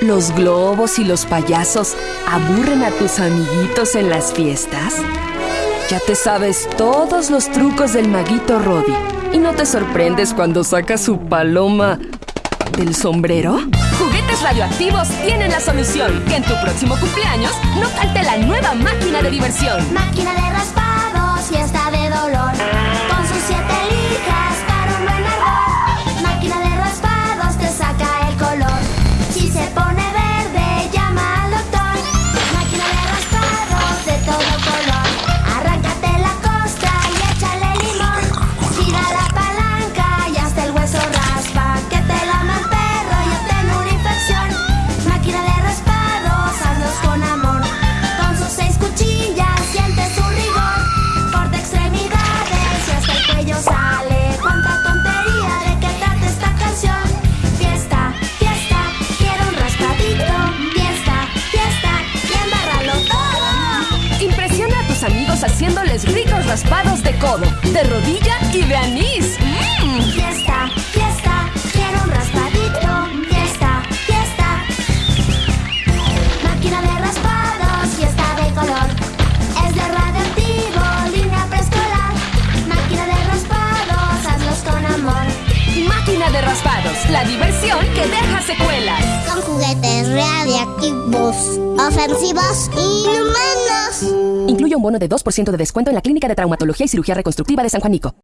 ¿Los globos y los payasos aburren a tus amiguitos en las fiestas? Ya te sabes todos los trucos del maguito Roddy y no te sorprendes cuando saca su paloma del sombrero. Juguetes radioactivos tienen la solución. Que en tu próximo cumpleaños no falte la nueva máquina de diversión. Máquina de raspados, fiesta de dolor. Haciéndoles ricos raspados de codo, de rodilla y de anís. ¡Mmm! Fiesta, fiesta, quiero un raspadito. Fiesta, fiesta. Máquina de raspados, fiesta de color. Es de radioactivo, línea preescolar. Máquina de raspados, hazlos con amor. Máquina de raspados, la diversión que deja secuelas. Ofensivos y inhumanos. Incluye un bono de 2% de descuento en la Clínica de Traumatología y Cirugía Reconstructiva de San Juanico.